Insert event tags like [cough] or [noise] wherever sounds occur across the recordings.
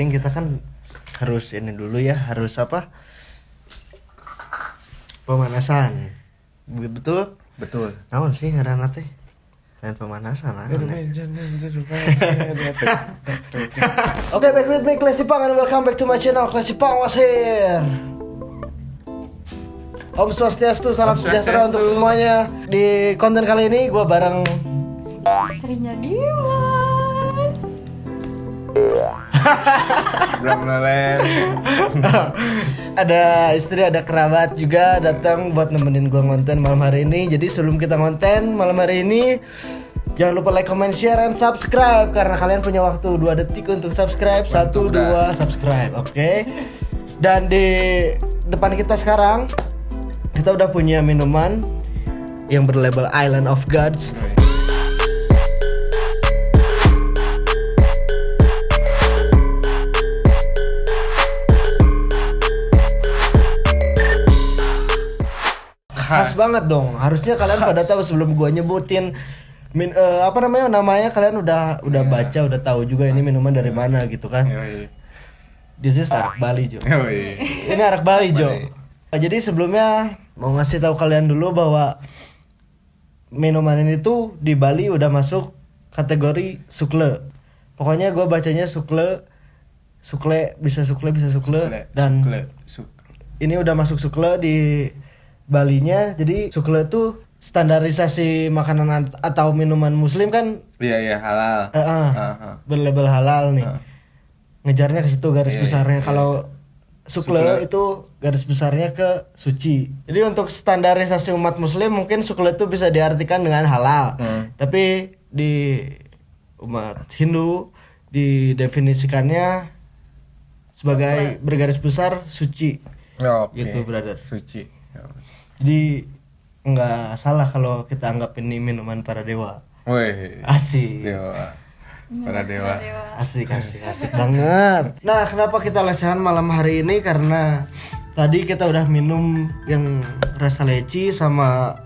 syuting kita kan harus ini dulu ya, harus apa? Pemanasan. Betul? Betul. Naon sih ngaranna teh? Lain pemanasan lah. [laughs] Oke, back with me Classy Pang and welcome back to my channel Classy Pang was here. Om Swastiastu, salam Om sejahtera Swastiastu. untuk semuanya. Di konten kali ini gue bareng Istrinya Dimas. Lelen. ada istri, ada kerabat juga datang buat nemenin gue ngonten malam hari ini. Jadi sebelum kita ngonten malam hari ini, jangan lupa like, comment, share, and subscribe karena kalian punya waktu 2 detik untuk subscribe. Satu, Mantap, dua, subscribe, oke? Dan di depan kita sekarang kita udah punya minuman yang berlabel Island of Gods. Khas banget dong. Harusnya kalian pada tahu sebelum gua nyebutin min, eh, apa namanya namanya kalian udah udah baca udah tahu juga ini minuman dari mana gitu kan. Yoi. This is arak Bali Jo. Yoi. Ini arak Bali Jo. Bali. Nah, Jadi sebelumnya mau ngasih tahu kalian dulu bahwa minuman ini tuh di Bali udah masuk kategori sukle. Pokoknya gua bacanya sukle, sukle bisa sukle bisa sukle, Sukle, dan sukle, suk- ini udah masuk sukle di Balinya. Jadi sukle itu standarisasi makanan at- atau minuman muslim kan Iya iya halal. eh, eh, Aha. berlabel halal nih. Ah. Ngejarnya ke situ garis Iya, besarnya. iya, Kalau sukle, Sukle. itu garis besarnya ke suci. Jadi untuk standarisasi umat muslim mungkin sukle itu bisa diartikan dengan halal. Hmm. Tapi di umat Hindu didefinisikannya sebagai bergaris besar suci. Ya, Oke. Gitu, brother. Suci. Ya. Jadi nggak salah kalau kita anggap ini minuman para dewa. Woi. Asik. Dewa. Para dewa. Asik, asik, asik banget. Nah, kenapa kita lesehan malam hari ini? Karena tadi kita udah minum yang rasa leci sama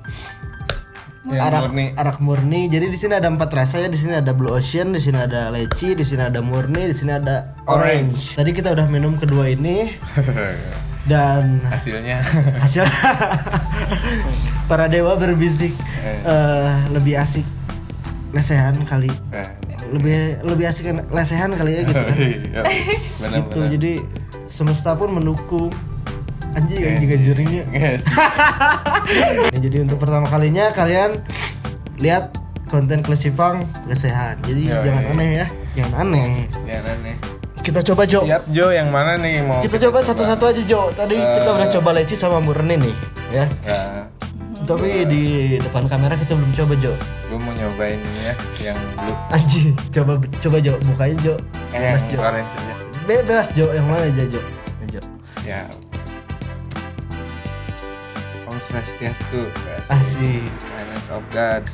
Yang arak murni. arak murni. Jadi di sini ada empat rasa ya. Di sini ada blue ocean, di sini ada leci, di sini ada murni, di sini ada orange. Tadi kita udah minum kedua ini [laughs] dan Hasilnya. [laughs] hasil. Para dewa berbisik eh, lebih asik lesehan kali. Eh, lebih lebih asik lesehan kali ya gitu kan. [laughs] Iya, Benar gitu jadi semesta pun mendukung. Anjing Eh, anjing gajernya Yes. [laughs] Nah, jadi untuk pertama kalinya kalian lihat konten Klesipang lesehan. Jadi Yoi. jangan aneh ya jangan aneh. Jangan aneh. Kita coba Jo. Siap Jo. Yang mana nih mau kita coba satu-satu aja Jo. Tadi kita Eh. udah coba leci sama murni nih ya. Ya, tapi di depan kamera kita belum coba Jo. Gue mau nyobain ini ya yang blue. anjing coba coba Jo. Bukanya Jo. Eh, bebas Jo. bebas Jo. Yang mana aja Jo? Jo. Ya. Om Swastiastu. asik. Kindness of God.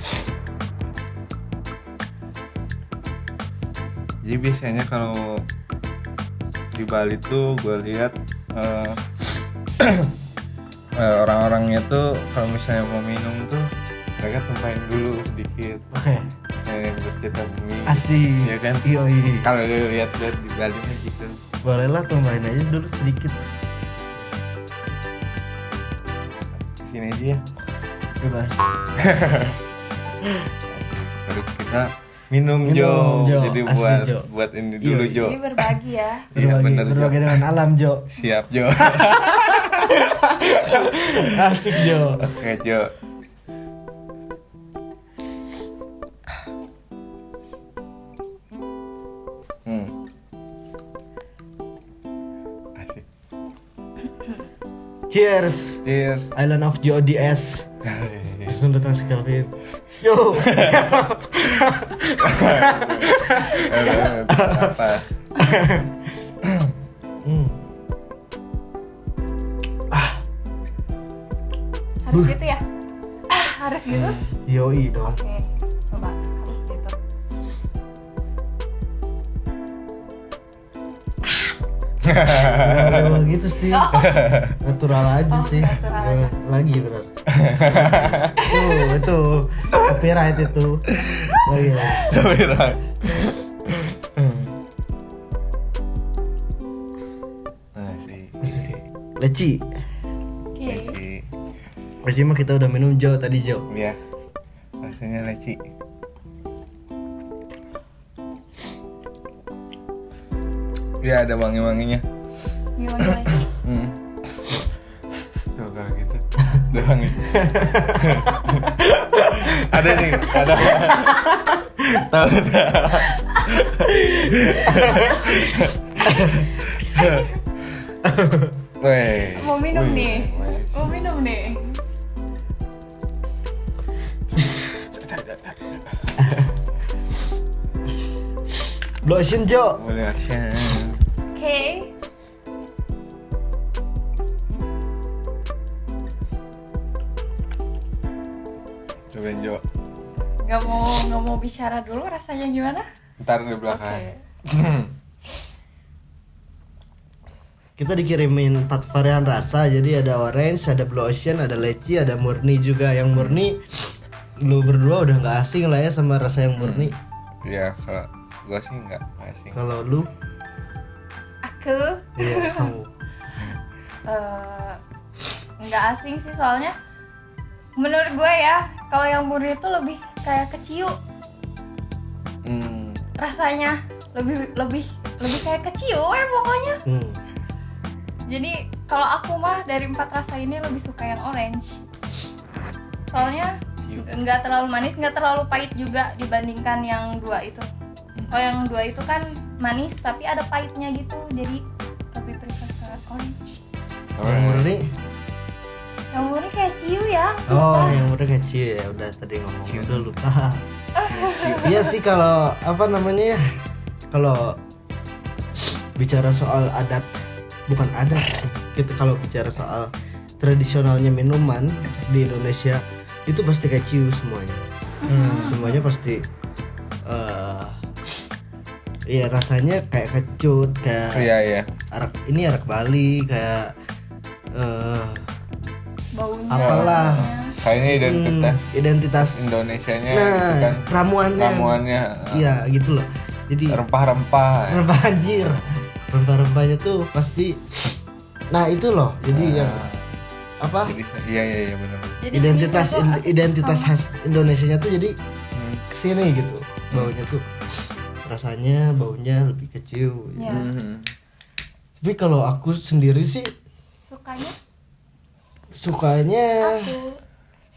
Jadi biasanya kalau di Bali tuh gue lihat eh, [clears throat] eh, orang-orangnya tuh kalau misalnya mau minum tuh mereka tumpahin dulu sedikit. Oke. Eh, buat kita bumi. Asik. Iya kan? iya iya kalau lu lihat lihat di Bali mah gitu. Boleh lah tambahin aja dulu sedikit. Sini aja ya. Bebas. [laughs] Baru kita minum, Minum, Jo. Jo. jadi Asli, buat Jo. buat ini dulu Iya. Jo Jadi berbagi ya. Iya, berbagi, bener, Jo. berbagi dengan alam Jo siap Jo [laughs] asik Jo oke Jo hmm asik cheers cheers Island of JODS langsung datang si Kelvin yo [laughs] harus gitu ya? Ah, harus gitu? Yoi dong oke coba. Harus gitu. Ah. Gak gitu sih. Oh. Natural aja oh, sih. natural aja. lagi bener [laughs] Tuh, itu copyright itu. Lagi lagi. Copyright. Nah sih. Leci. Oke. Leci. Leci mah kita udah minum Jo tadi Jo. Ya. Rasanya leci. Ya ada wangi-wanginya. Gimana Ada wangi. [laughs] ada nih, ada. Tahu? Weh. Mau minum nih. Mau minum nih. Blue Ocean Jo. Boleh action. Oke. Cobain Gak mau nggak mau bicara dulu rasanya gimana? Ntar di belakang. [laughs] Kita dikirimin empat varian rasa, jadi ada orange, ada blue ocean, ada leci, ada murni juga. Yang murni lu berdua udah nggak asing lah ya sama rasa yang murni. Ya kalau gua sih nggak asing. Kalau lu, Aku iya [laughs] kamu. eh, nggak asing sih soalnya menurut gue ya kalau yang murni itu lebih kayak keciu. Hmm. rasanya lebih lebih lebih kayak keciu ya pokoknya. Hmm. jadi kalau aku mah dari empat rasa ini lebih suka yang orange. Soalnya nggak terlalu manis nggak terlalu pahit juga dibandingkan yang dua itu. Kalau yang dua itu kan manis tapi ada pahitnya gitu. Jadi lebih prefer ke orange. Yang murni, yang murni kayak ciu ya oh sumpah. yang murni kecil ya udah tadi ngomong Ciu. udah lupa. Iya sih kalau apa namanya ya, kalau bicara soal adat, bukan adat sih. Kita kalau bicara soal tradisionalnya minuman di Indonesia itu pasti keciu semuanya. semuanya pasti eh Iya rasanya kayak kecut kayak Iya iya. arak ini arak Bali kayak eh baunya Apalah. Kayaknya identitas hmm, identitas Indonesianya nah gitu kan. ramuannya Ramuannya. iya gitu loh jadi Rempah-rempah. rempah anjir rempah-rempahnya tuh pasti nah itu loh jadi Nah, yang apa Jadi iya iya iya benar. Jadi identitas asis identitas khas Indonesia tuh jadi Hmm. ke sini gitu baunya tuh rasanya baunya lebih kecil gitu. ya Hmm. tapi kalau aku sendiri sih sukanya sukanya. Aku.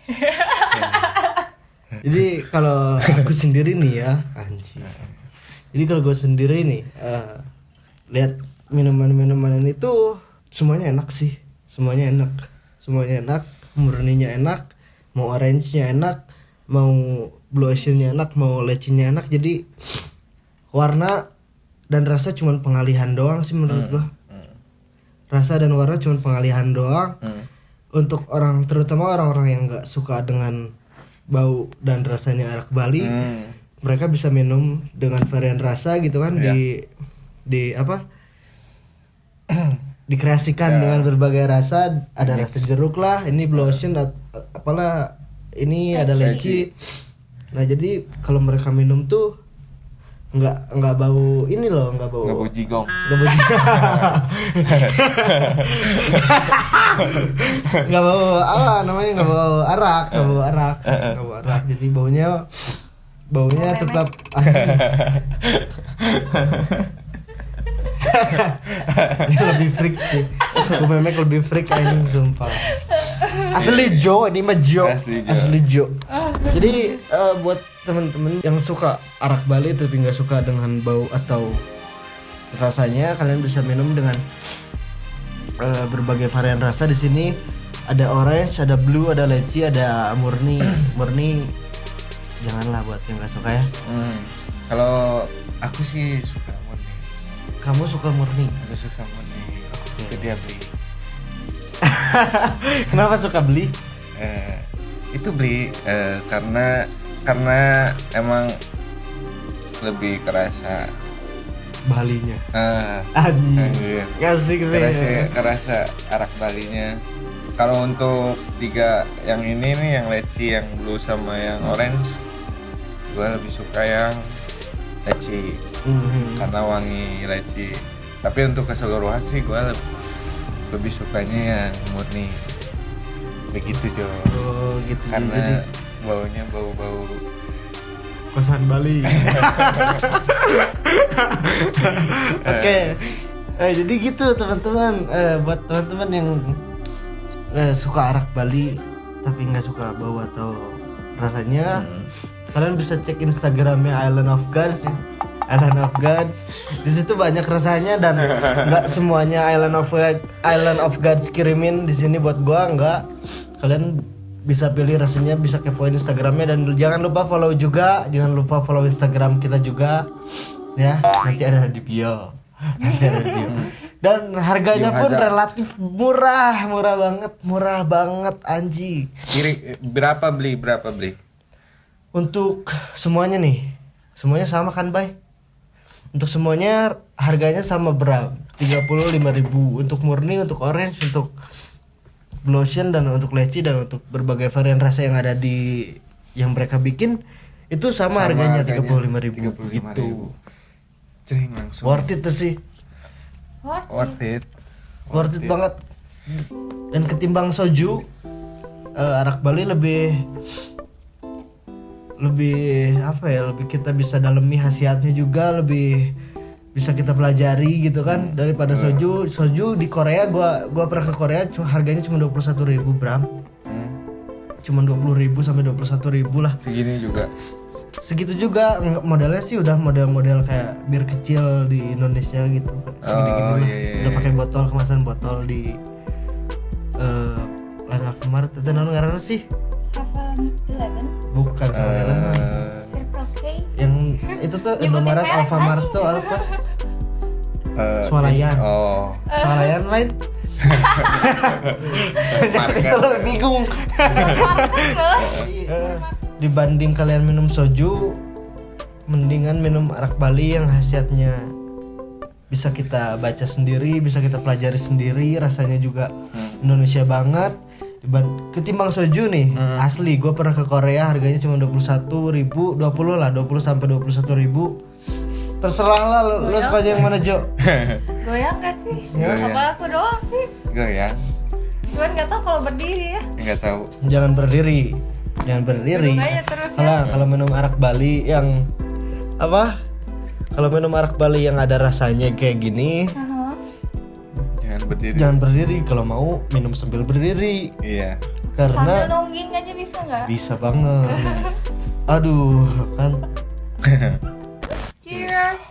[laughs] Jadi kalau aku sendiri nih ya anjing. Jadi kalau gue sendiri nih eh, lihat minuman-minuman ini tuh semuanya enak sih. Semuanya enak. Semuanya enak murninya enak mau orange nya enak mau blue ocean nya enak mau lecinya enak. Jadi warna dan rasa cuman pengalihan doang sih menurut gua. Hmm. rasa dan warna cuman pengalihan doang. Hmm. Untuk orang terutama orang-orang yang nggak suka dengan bau dan rasanya arak Bali Hmm. mereka bisa minum dengan varian rasa gitu kan Iya. di di apa [clears throat] dikreasikan Ya. dengan berbagai rasa ada rasa jeruk lah ini blue ocean at- apalah ini ada leci nah jadi kalau mereka minum tuh nggak nggak bau ini loh nggak bau Nggak bau jigong. nggak bau nggak bau apa namanya nggak bau arak nggak bau arak. Nggak bau arak. Jadi baunya baunya Bau tetap [laughs] lebih freak sih. Bau memek lebih freak anjing sumpah asli Jo ini mah Jo Asli Jo. Jo jadi eh, buat temen-temen yang suka arak Bali tapi nggak suka dengan bau atau rasanya kalian bisa minum dengan eh, berbagai varian rasa di sini ada orange ada blue ada leci ada murni [clears throat] murni janganlah buat yang nggak suka ya Hmm. Kalau aku sih suka murni. kamu suka murni Aku suka murni. Itu dia beli. [laughs] kenapa suka beli Eh, itu beli eh, karena karena emang lebih kerasa Balinya. Anjing. Anjir. Asik sih. kerasa kerasa arak balinya kalau untuk tiga yang ini nih yang leci yang blue sama yang orange gue lebih suka yang leci Mhm. karena wangi leci tapi untuk keseluruhan sih gue lebih, lebih sukanya yang murni begitu Jo Oh gitu. Jadi karena baunya bau-bau kosan Bali. [laughs] Oke. Eh, jadi gitu teman-teman. Eh, buat teman-teman yang eh, suka arak Bali tapi nggak suka bau atau rasanya, Hmm. kalian bisa cek Instagramnya Island of Gods. Island of Gods. Di situ banyak rasanya dan nggak semuanya Island of God, Island of Gods kirimin di sini buat gua nggak. Kalian bisa pilih rasanya, bisa kepoin Instagramnya dan jangan lupa follow juga, jangan lupa follow Instagram kita juga, ya. Nanti ada di bio. Nanti ada di bio. Dan harganya Bio pun Hazard. relatif murah, murah banget, murah banget anjing. kiri berapa beli berapa beli Untuk semuanya nih, semuanya sama kan, Bay? Untuk semuanya harganya sama berapa? 35.000 untuk murni, untuk orange, untuk blution dan untuk leci dan untuk berbagai varian rasa yang ada di yang mereka bikin itu sama, Sama harganya harganya 35.000 35.000. gitu. Cering langsung Worth it tuh sih. Worth it Worth it banget. Dan ketimbang soju eh, arak Bali lebih lebih apa ya lebih kita bisa dalemi khasiatnya juga lebih bisa kita pelajari gitu kan. Daripada soju soju di Korea gua gua pernah ke Korea harganya cuma 21.000 ribu bram. Hmm, cuma 20.000 ribu sampai 21.000 ribu lah. Segini juga. Segitu juga modelnya sih udah model-model kayak bir kecil di Indonesia gitu. Segini-gini Oh, lah. iya, iya, udah iya. pakai botol kemasan botol di eh lain Alfamart. Itu ngaranna sih 7-Eleven bukan Eh, Circle K yang itu tuh Indomaret Alfamart tuh apa eh, Swalayan. oh. Swalayan lain. Itu lo bingung. Dibanding kalian minum soju mendingan minum arak Bali yang khasiatnya. Bisa kita baca sendiri bisa kita pelajari sendiri rasanya juga Indonesia banget ketimbang soju nih asli gue pernah ke Korea harganya cuma 21 ribu 20 lah 20 sampai 21 ribu terserah lah lo, lo sukanya yang mana Jo [laughs] Goyang gak sih? Goyang. Apa aku doang sih? goyang Cuman gak tau kalau berdiri ya nggak tahu jangan berdiri jangan berdiri aja terus ya. kalau kalau minum arak Bali yang apa kalau minum arak Bali yang ada rasanya kayak gini Aha. jangan berdiri. Jangan berdiri kalau mau minum sambil berdiri. Iya. Sambil karena nongging aja bisa gak? bisa banget. Aduh kan. Cheers.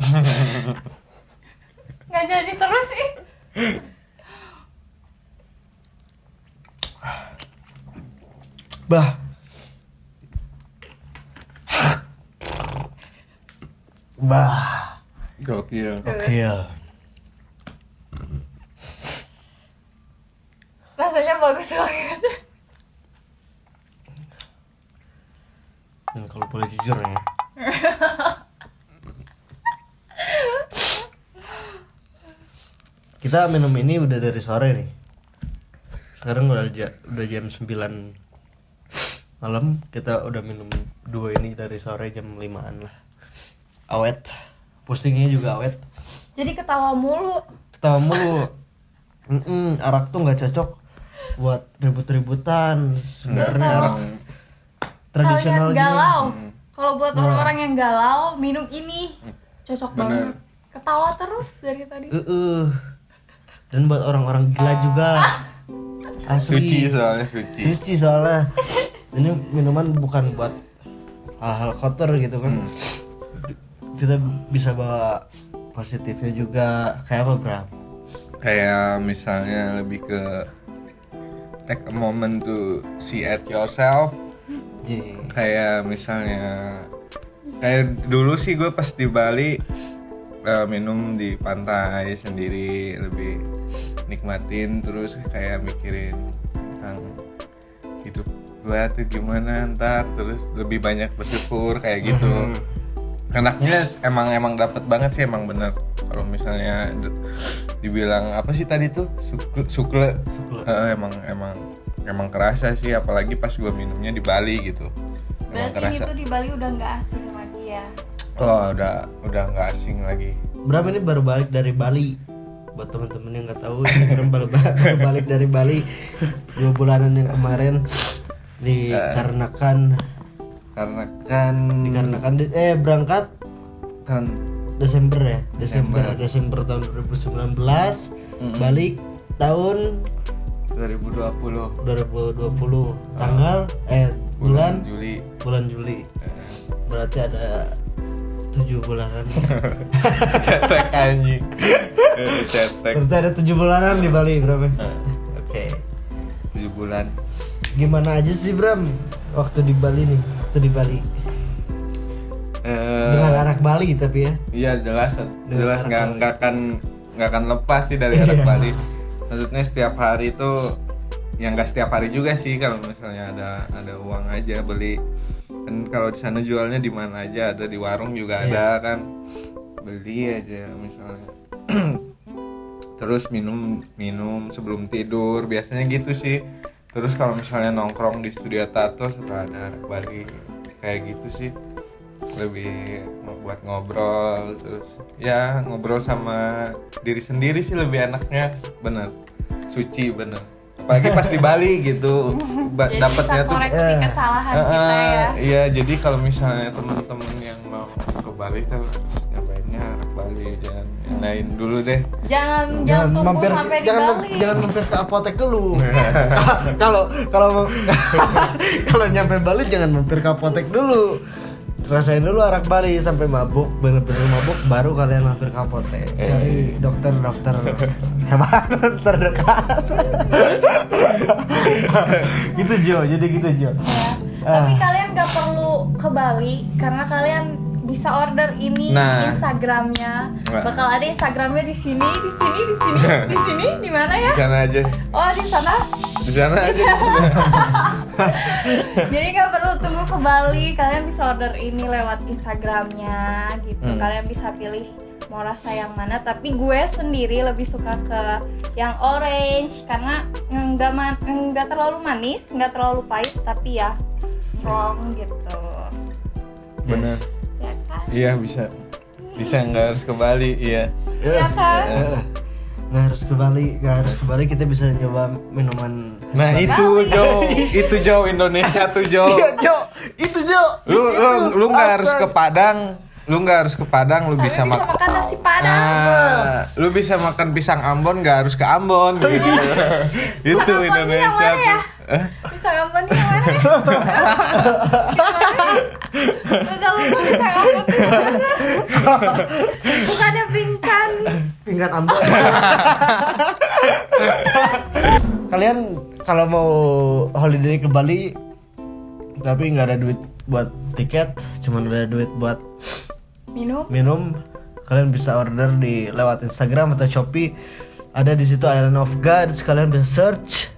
[laughs] Gak jadi terus sih. Bah. Bah gokil. Oke Rasanya bagus banget. Dan kalau boleh jujur ya. Kita minum ini udah dari sore nih. Sekarang udah udah jam 9 malam. Kita udah minum dua ini dari sore jam 5an lah. Awet pusingnya juga awet Jadi ketawa mulu. Ketawa mulu. Mm-mm, arak tuh nggak cocok buat ribut-ributan sebenarnya. Arak tradisional Kalian galau. Kalau buat orang-orang yang galau Minum ini. Cocok Bener. banget. Ketawa terus dari tadi. Uh-uh. dan buat orang-orang gila juga. [laughs] Asli. Suci soalnya suci. Suci soalnya. Ini minuman bukan buat hal-hal kotor gitu kan kita bisa bawa positifnya juga kayak apa Bram? kayak misalnya lebih ke take a moment to see at yourself Ye. kayak misalnya kayak dulu sih gue pas di Bali eh, minum di pantai sendiri lebih nikmatin terus kayak mikirin tentang hidup gue tuh gimana ntar terus lebih banyak bersyukur kayak gitu enaknya emang emang dapat banget sih emang bener. Kalau misalnya dibilang apa sih tadi tuh? Sukle, sukle. Sukle. Eh, emang emang emang kerasa sih apalagi pas gua minumnya di Bali gitu. Emang berarti kerasa. itu di Bali udah nggak asing lagi ya? Oh udah udah nggak asing lagi. Bram ini baru balik dari Bali? Buat teman-teman yang nggak tahu si Bram baru, [laughs] baru balik dari Bali. Dua bulanan yang kemarin dikarenakan karena kan dikarenakan di- eh berangkat kan Desember ya? Desember. Desember tahun 2019 balik tahun 2020 2020 tanggal eh bulan? Juli. Bulan Juli. Berarti ada tujuh bulanan. [laughs] Cetek anjing. [laughs] Eh, cetek berarti ada tujuh bulanan di Bali berapa Eh, oke. Tujuh bulan. Gimana aja sih Bram waktu di Bali nih waktu di Bali Eh, dengan anak Bali tapi ya Iya jelas, jelas anak nggak nggak akan nggak akan lepas sih dari anak Iya. Bali. Maksudnya setiap hari itu, yang nggak setiap hari juga sih kalau misalnya ada ada uang aja beli. Kan kalau di sana jualnya di mana aja ada di warung juga Iya. ada kan beli aja misalnya. [clears throat] Terus minum minum sebelum tidur biasanya gitu sih. Terus kalau misalnya nongkrong di studio tato suka ada anak Bali kayak gitu sih. Lebih buat ngobrol terus ya ngobrol sama diri sendiri sih lebih enaknya bener. Suci bener. Apalagi pas di Bali gitu ba- jadi dapatnya bisa tuh koreksi eh, kesalahan Ah, kita ya. iya jadi kalau misalnya teman-teman yang mau ke Bali tuh nyobainnya Bali jangan yang lain dulu deh. Jangan jangan tunggu mampir sampai di jangan Bali. jangan mampir ke apotek dulu. [laughs] Kalau kalau [laughs] kalau nyampe Bali jangan mampir ke apotek dulu. Rasain dulu arak Bali sampai mabuk bener-bener mabuk baru kalian mampir ke apotek. Eh. cari dokter-dokter. [laughs] Hebat terdekat. Gitu Jo. Jadi gitu Jo. Ya. Ah. Tapi kalian nggak perlu ke Bali karena kalian bisa order ini Nah. Instagramnya. Bakal ada Instagramnya di sini, di sini, di sini, [laughs] di sini, di mana ya? di sana aja Oh di sana. di sana aja [laughs] [laughs] Jadi nggak perlu tunggu ke Bali, kalian bisa order ini lewat Instagramnya gitu. Hmm. Kalian bisa pilih mau rasa yang mana. Tapi gue sendiri lebih suka ke yang orange karena nggak man- nggak terlalu manis, nggak terlalu pahit, tapi ya strong gitu. bener? Iya bisa bisa nggak harus ke Bali iya Iya kan? Eh, nggak harus ke Bali nggak harus ke Bali kita bisa nyoba minuman Nah Bali. itu Jo, itu Jo Indonesia tuh Jo. [laughs] iya Jo itu Jo Lu situ. lu lu nggak harus ke. Padang, lu nggak harus ke Padang, lu bisa bisa makan. makan nasi padang. Ah, lu bisa makan pisang Ambon nggak harus ke Ambon [laughs] gitu. itu Ambon Indonesia yang mana ya? tuh. Eh, Bisa ngambon yang mana [laughs] Enggak lupa bisa mana? Bukannya pingkan. pinggan Ambon [laughs] kalian kalau mau holiday ke Bali tapi nggak ada duit buat tiket cuman ada duit buat Minum. minum kalian bisa order di lewat Instagram atau Shopee ada di situ Island of Gods kalian bisa search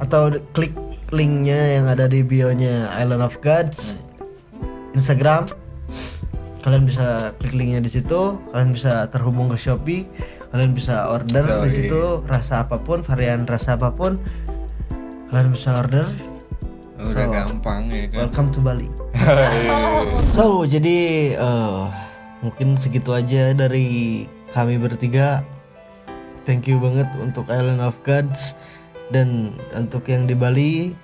atau klik linknya yang ada di bio-nya Island of Gods Instagram. Kalian bisa klik linknya di situ. Kalian bisa terhubung ke Shopee. Kalian bisa order di situ. Rasa apa pun varian rasa apa pun kalian bisa order. Udah So, gampang ya kan. welcome to Bali. So, jadi eh, mungkin segitu aja dari kami bertiga. Thank you banget untuk Island of Gods dan untuk yang di Bali.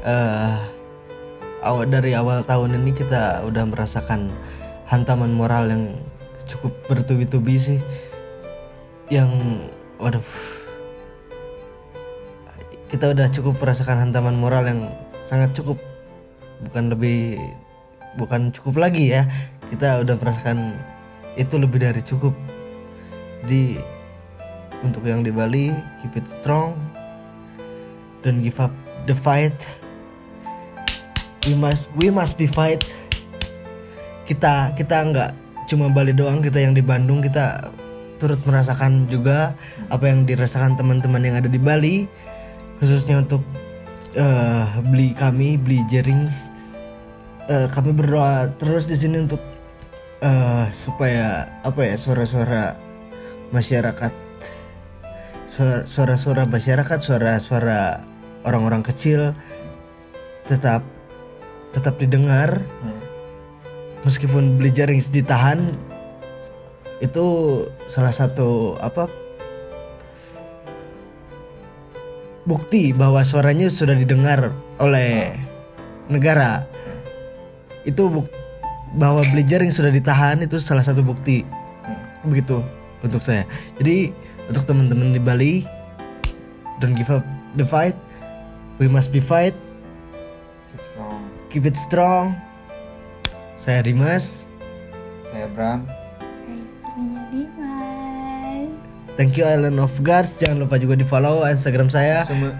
eh awal dari awal tahun ini kita udah merasakan hantaman moral yang cukup bertubi-tubi sih. Yang, waduh, kita udah cukup merasakan hantaman moral yang sangat cukup. Bukan lebih bukan cukup lagi ya. Kita udah merasakan itu lebih dari cukup. Jadi untuk yang di Bali keep it strong. Don't give up the fight we must we must be fight. Kita kita nggak cuma Bali doang kita yang di Bandung kita turut merasakan juga apa yang dirasakan teman-teman yang ada di Bali khususnya untuk eh, beli kami beli Jerings. Eh, kami berdoa terus di sini untuk eh, supaya apa ya suara-suara masyarakat suara- suara-suara masyarakat suara-suara orang-orang kecil tetap tetap didengar. Hmm. meskipun beli jaring ditahan itu salah satu apa bukti bahwa suaranya sudah didengar oleh negara. Itu buk bahwa beli jaring sudah ditahan itu salah satu bukti. Begitu untuk saya. Jadi untuk teman-teman di Bali don't give up the fight. We must be fight. Keep it strong saya Dimas Saya Bram. Saya. Thank you Island of Gods. Jangan lupa juga di follow Instagram saya. Semua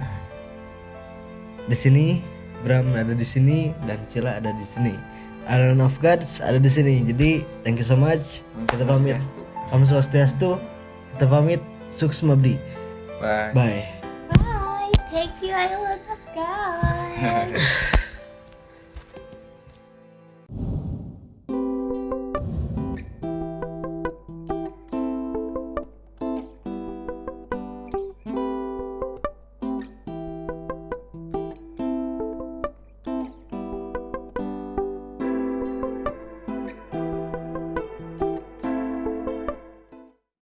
Di sini Bram ada di sini dan Cila ada di sini. Island of Gods ada di sini. Jadi thank you so much. Kita pamit. Kamu swastiastu. Kita pamit. Sukses mabdi. Bye. Bye. Bye. Thank you, I love you guys.